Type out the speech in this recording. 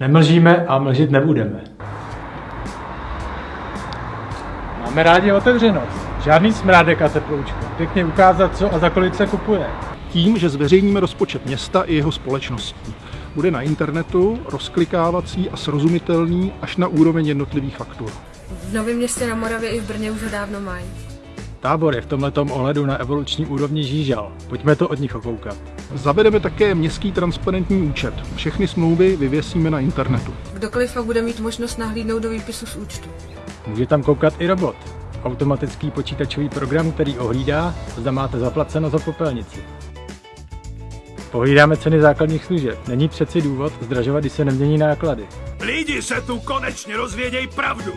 Nemlžíme a mlžit nebudeme. Máme rádi otevřenost. Žádný smrádek a teploučko. Pěkně ukázat, co a za kolik se kupuje. Tím, že zveřejníme rozpočet města i jeho společností. Bude na internetu, rozklikávací a srozumitelný až na úroveň jednotlivých faktur. V Novém městě na Moravě i v Brně už ho dávno mají. Tábor je v tomhletom ohledu na evoluční úrovni žížal. Pojďme to od nich okoukat. Zavedeme také městský transparentní účet. Všechny smlouvy vyvěsíme na internetu. Kdokoliv pak bude mít možnost nahlídnout do výpisu z účtu. Může tam koukat i robot. Automatický počítačový program, který ohlídá, zda máte zaplaceno za popelnici. Pohlídáme ceny základních služeb. Není přeci důvod zdražovat, když se nemění náklady. Lidi se tu konečně rozvěděj pravdu.